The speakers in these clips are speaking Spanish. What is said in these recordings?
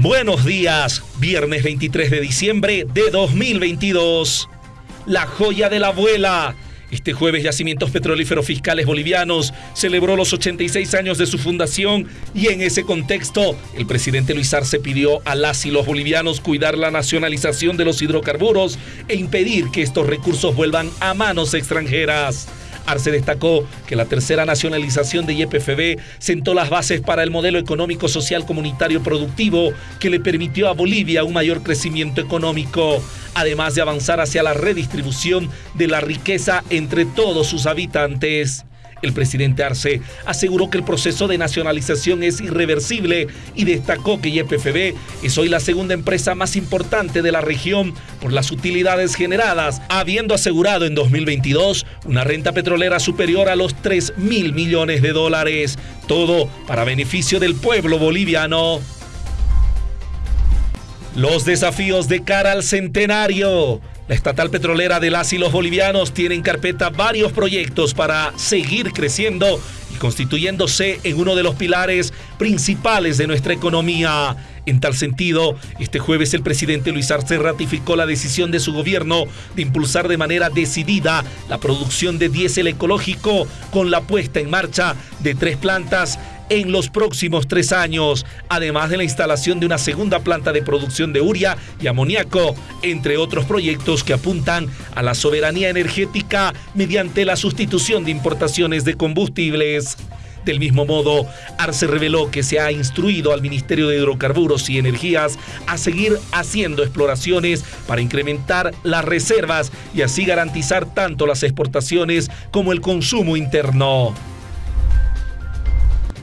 Buenos días, viernes 23 de diciembre de 2022. La joya de la abuela. Este jueves Yacimientos Petrolíferos Fiscales Bolivianos celebró los 86 años de su fundación y en ese contexto el presidente Luis Arce pidió a las y los bolivianos cuidar la nacionalización de los hidrocarburos e impedir que estos recursos vuelvan a manos extranjeras. Arce destacó que la tercera nacionalización de YPFB sentó las bases para el modelo económico, social, comunitario, productivo que le permitió a Bolivia un mayor crecimiento económico, además de avanzar hacia la redistribución de la riqueza entre todos sus habitantes. El presidente Arce aseguró que el proceso de nacionalización es irreversible y destacó que YPFB es hoy la segunda empresa más importante de la región por las utilidades generadas, habiendo asegurado en 2022 una renta petrolera superior a los 3 mil millones de dólares. Todo para beneficio del pueblo boliviano. Los desafíos de cara al centenario. La estatal petrolera de las y los bolivianos tiene en carpeta varios proyectos para seguir creciendo y constituyéndose en uno de los pilares principales de nuestra economía. En tal sentido, este jueves el presidente Luis Arce ratificó la decisión de su gobierno de impulsar de manera decidida la producción de diésel ecológico con la puesta en marcha de tres plantas en los próximos tres años, además de la instalación de una segunda planta de producción de uria y amoníaco, entre otros proyectos que apuntan a la soberanía energética mediante la sustitución de importaciones de combustibles. Del mismo modo, Arce reveló que se ha instruido al Ministerio de Hidrocarburos y Energías a seguir haciendo exploraciones para incrementar las reservas y así garantizar tanto las exportaciones como el consumo interno.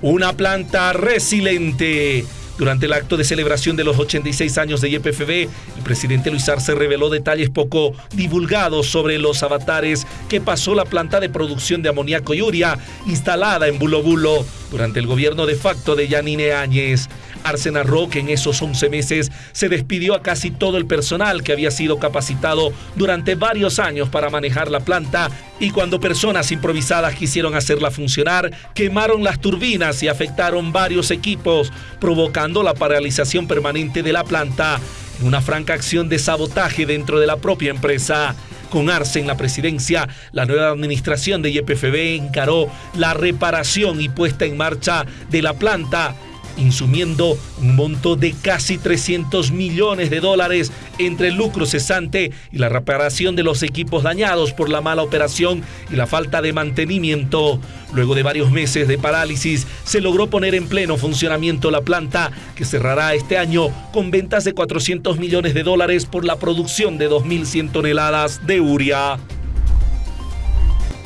Una planta resiliente. Durante el acto de celebración de los 86 años de YPFB, el presidente Luis Arce reveló detalles poco divulgados sobre los avatares que pasó la planta de producción de amoníaco y uria instalada en Bulo Bulo durante el gobierno de facto de Yanine Áñez. Arce narró que en esos 11 meses se despidió a casi todo el personal que había sido capacitado durante varios años para manejar la planta y cuando personas improvisadas quisieron hacerla funcionar, quemaron las turbinas y afectaron varios equipos, provocando la paralización permanente de la planta, una franca acción de sabotaje dentro de la propia empresa. Con Arce en la presidencia, la nueva administración de YPFB encaró la reparación y puesta en marcha de la planta insumiendo un monto de casi 300 millones de dólares entre el lucro cesante y la reparación de los equipos dañados por la mala operación y la falta de mantenimiento. Luego de varios meses de parálisis, se logró poner en pleno funcionamiento la planta, que cerrará este año con ventas de 400 millones de dólares por la producción de 2.100 toneladas de uria.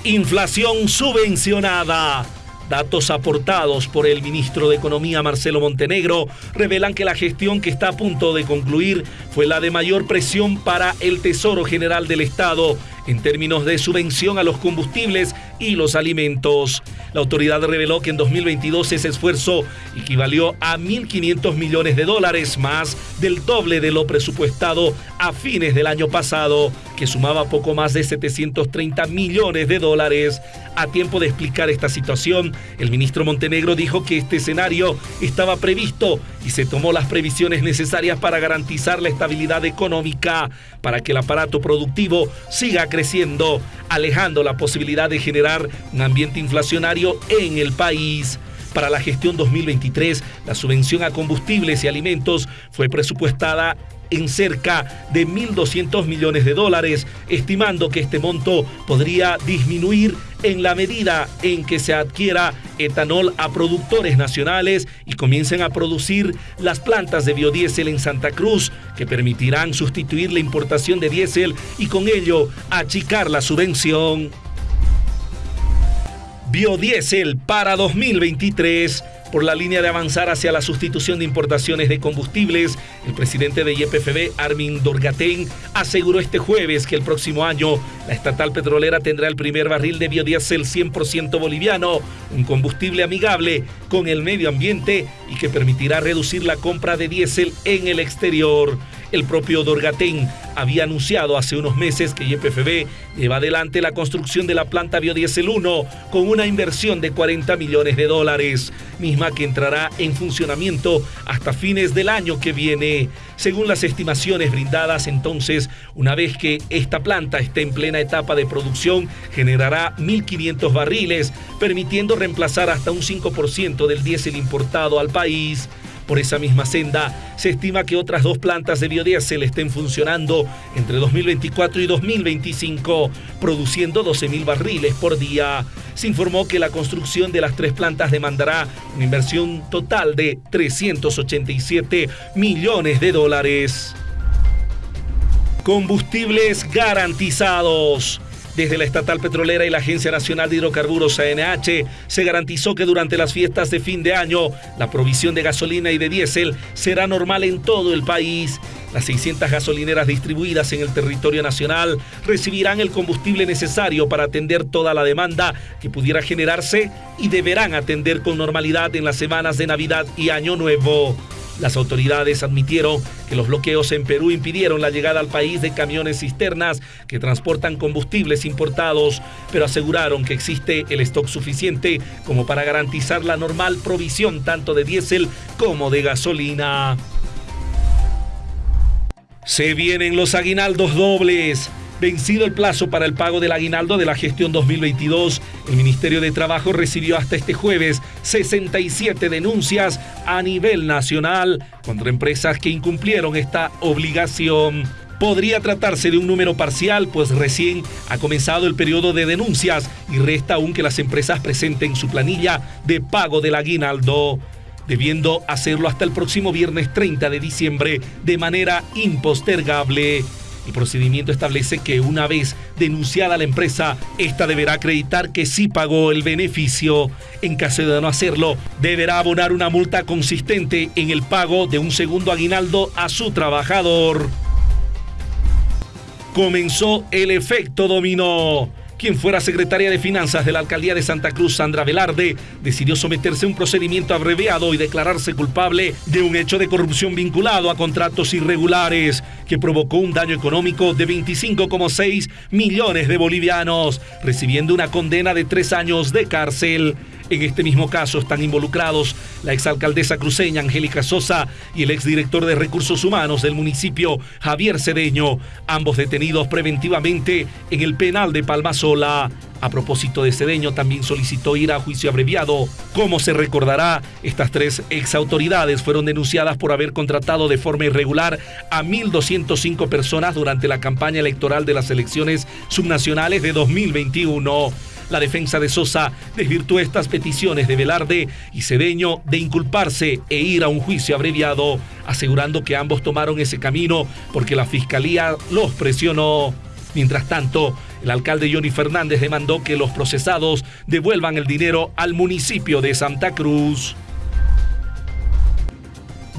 Inflación subvencionada. Datos aportados por el ministro de Economía Marcelo Montenegro revelan que la gestión que está a punto de concluir fue la de mayor presión para el Tesoro General del Estado en términos de subvención a los combustibles y los alimentos. La autoridad reveló que en 2022 ese esfuerzo equivalió a 1.500 millones de dólares, más del doble de lo presupuestado a fines del año pasado, que sumaba poco más de 730 millones de dólares. A tiempo de explicar esta situación, el ministro Montenegro dijo que este escenario estaba previsto y se tomó las previsiones necesarias para garantizar la estabilidad económica, para que el aparato productivo siga creciendo, alejando la posibilidad de generar un ambiente inflacionario en el país. Para la gestión 2023, la subvención a combustibles y alimentos fue presupuestada en cerca de 1.200 millones de dólares, estimando que este monto podría disminuir en la medida en que se adquiera etanol a productores nacionales y comiencen a producir las plantas de biodiesel en Santa Cruz, que permitirán sustituir la importación de diésel y con ello achicar la subvención. Biodiesel para 2023 por la línea de avanzar hacia la sustitución de importaciones de combustibles, el presidente de YPFB, Armin Dorgatén, aseguró este jueves que el próximo año la estatal petrolera tendrá el primer barril de biodiesel 100% boliviano, un combustible amigable con el medio ambiente y que permitirá reducir la compra de diésel en el exterior. El propio Dorgatén había anunciado hace unos meses que YPFB lleva adelante la construcción de la planta Biodiesel 1 con una inversión de 40 millones de dólares, misma que entrará en funcionamiento hasta fines del año que viene. Según las estimaciones brindadas entonces, una vez que esta planta esté en plena etapa de producción, generará 1.500 barriles, permitiendo reemplazar hasta un 5% del diésel importado al país. Por esa misma senda, se estima que otras dos plantas de biodiesel estén funcionando entre 2024 y 2025, produciendo 12.000 barriles por día. Se informó que la construcción de las tres plantas demandará una inversión total de 387 millones de dólares. Combustibles garantizados. Desde la estatal petrolera y la Agencia Nacional de Hidrocarburos ANH se garantizó que durante las fiestas de fin de año la provisión de gasolina y de diésel será normal en todo el país. Las 600 gasolineras distribuidas en el territorio nacional recibirán el combustible necesario para atender toda la demanda que pudiera generarse y deberán atender con normalidad en las semanas de Navidad y Año Nuevo. Las autoridades admitieron que los bloqueos en Perú impidieron la llegada al país de camiones cisternas que transportan combustibles importados, pero aseguraron que existe el stock suficiente como para garantizar la normal provisión tanto de diésel como de gasolina. Se vienen los aguinaldos dobles. Vencido el plazo para el pago del aguinaldo de la gestión 2022, el Ministerio de Trabajo recibió hasta este jueves 67 denuncias a nivel nacional contra empresas que incumplieron esta obligación. Podría tratarse de un número parcial, pues recién ha comenzado el periodo de denuncias y resta aún que las empresas presenten su planilla de pago del aguinaldo debiendo hacerlo hasta el próximo viernes 30 de diciembre de manera impostergable. El procedimiento establece que una vez denunciada la empresa, esta deberá acreditar que sí pagó el beneficio. En caso de no hacerlo, deberá abonar una multa consistente en el pago de un segundo aguinaldo a su trabajador. Comenzó el efecto dominó quien fuera secretaria de Finanzas de la Alcaldía de Santa Cruz, Sandra Velarde, decidió someterse a un procedimiento abreviado y declararse culpable de un hecho de corrupción vinculado a contratos irregulares que provocó un daño económico de 25,6 millones de bolivianos, recibiendo una condena de tres años de cárcel. En este mismo caso están involucrados la exalcaldesa cruceña Angélica Sosa y el exdirector de Recursos Humanos del municipio Javier Cedeño, ambos detenidos preventivamente en el penal de Palmasola. A propósito de Cedeño, también solicitó ir a juicio abreviado. Como se recordará, estas tres exautoridades fueron denunciadas por haber contratado de forma irregular a 1.205 personas durante la campaña electoral de las elecciones subnacionales de 2021. La defensa de Sosa desvirtuó estas peticiones de Velarde y Cedeño de inculparse e ir a un juicio abreviado, asegurando que ambos tomaron ese camino porque la fiscalía los presionó. Mientras tanto, el alcalde Johnny Fernández demandó que los procesados devuelvan el dinero al municipio de Santa Cruz.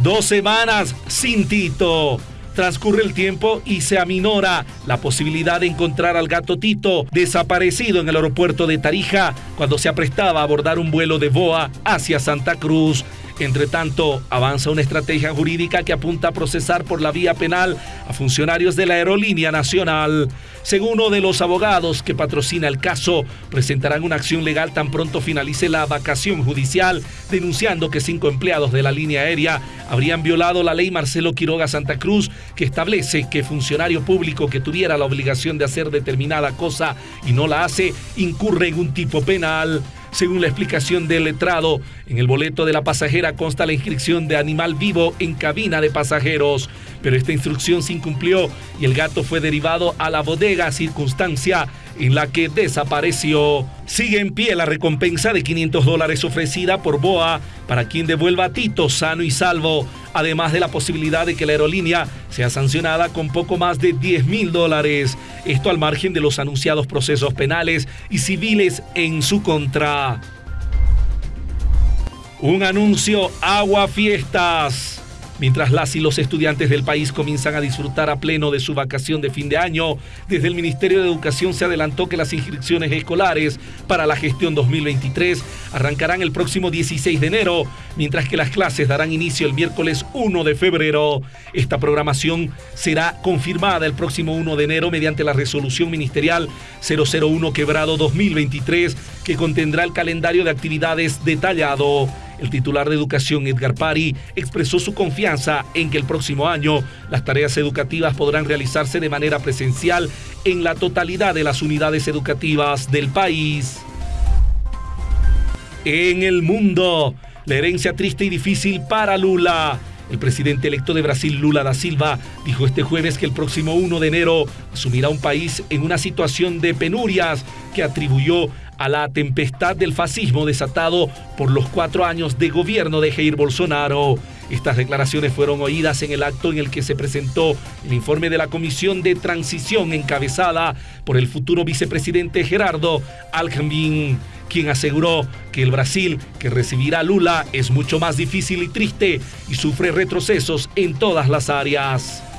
Dos semanas sin Tito. Transcurre el tiempo y se aminora la posibilidad de encontrar al gato Tito desaparecido en el aeropuerto de Tarija cuando se aprestaba a abordar un vuelo de Boa hacia Santa Cruz. Entre tanto, avanza una estrategia jurídica que apunta a procesar por la vía penal a funcionarios de la Aerolínea Nacional. Según uno de los abogados que patrocina el caso, presentarán una acción legal tan pronto finalice la vacación judicial, denunciando que cinco empleados de la línea aérea habrían violado la ley Marcelo Quiroga Santa Cruz, que establece que funcionario público que tuviera la obligación de hacer determinada cosa y no la hace, incurre en un tipo penal. Según la explicación del letrado, en el boleto de la pasajera consta la inscripción de animal vivo en cabina de pasajeros, pero esta instrucción se incumplió y el gato fue derivado a la bodega, circunstancia en la que desapareció. Sigue en pie la recompensa de 500 dólares ofrecida por Boa para quien devuelva a Tito sano y salvo, además de la posibilidad de que la aerolínea sea sancionada con poco más de 10 mil dólares. Esto al margen de los anunciados procesos penales y civiles en su contra. Un anuncio Agua Fiestas. Mientras las y los estudiantes del país comienzan a disfrutar a pleno de su vacación de fin de año, desde el Ministerio de Educación se adelantó que las inscripciones escolares para la gestión 2023 arrancarán el próximo 16 de enero, mientras que las clases darán inicio el miércoles 1 de febrero. Esta programación será confirmada el próximo 1 de enero mediante la resolución ministerial 001 quebrado 2023 que contendrá el calendario de actividades detallado. El titular de Educación, Edgar Pari, expresó su confianza en que el próximo año las tareas educativas podrán realizarse de manera presencial en la totalidad de las unidades educativas del país. En el mundo, la herencia triste y difícil para Lula. El presidente electo de Brasil, Lula da Silva, dijo este jueves que el próximo 1 de enero asumirá un país en una situación de penurias que atribuyó a la tempestad del fascismo desatado por los cuatro años de gobierno de Jair Bolsonaro. Estas declaraciones fueron oídas en el acto en el que se presentó el informe de la Comisión de Transición encabezada por el futuro vicepresidente Gerardo Alckmin quien aseguró que el Brasil que recibirá Lula es mucho más difícil y triste y sufre retrocesos en todas las áreas.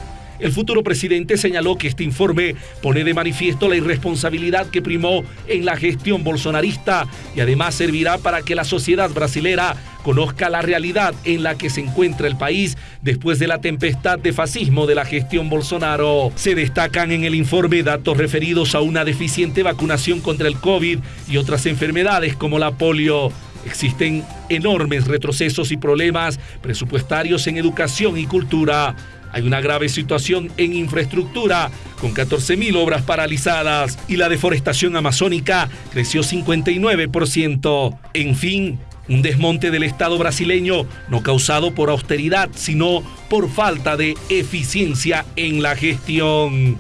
El futuro presidente señaló que este informe pone de manifiesto la irresponsabilidad que primó en la gestión bolsonarista y además servirá para que la sociedad brasilera conozca la realidad en la que se encuentra el país después de la tempestad de fascismo de la gestión Bolsonaro. Se destacan en el informe datos referidos a una deficiente vacunación contra el COVID y otras enfermedades como la polio. Existen enormes retrocesos y problemas presupuestarios en educación y cultura. Hay una grave situación en infraestructura, con 14.000 obras paralizadas y la deforestación amazónica creció 59%. En fin, un desmonte del Estado brasileño no causado por austeridad, sino por falta de eficiencia en la gestión.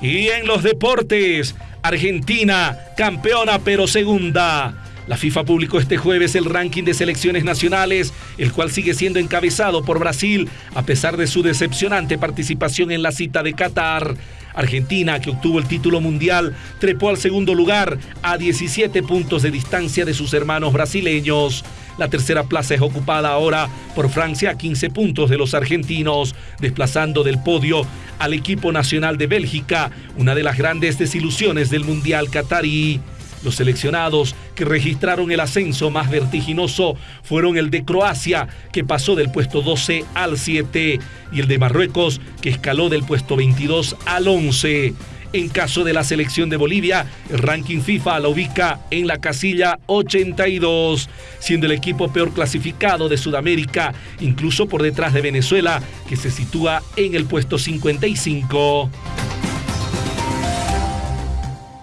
Y en los deportes, Argentina, campeona pero segunda. La FIFA publicó este jueves el ranking de selecciones nacionales, el cual sigue siendo encabezado por Brasil a pesar de su decepcionante participación en la cita de Qatar. Argentina, que obtuvo el título mundial, trepó al segundo lugar a 17 puntos de distancia de sus hermanos brasileños. La tercera plaza es ocupada ahora por Francia a 15 puntos de los argentinos, desplazando del podio al equipo nacional de Bélgica, una de las grandes desilusiones del Mundial Qatarí. Los seleccionados que registraron el ascenso más vertiginoso fueron el de Croacia, que pasó del puesto 12 al 7, y el de Marruecos, que escaló del puesto 22 al 11. En caso de la selección de Bolivia, el ranking FIFA la ubica en la casilla 82, siendo el equipo peor clasificado de Sudamérica, incluso por detrás de Venezuela, que se sitúa en el puesto 55.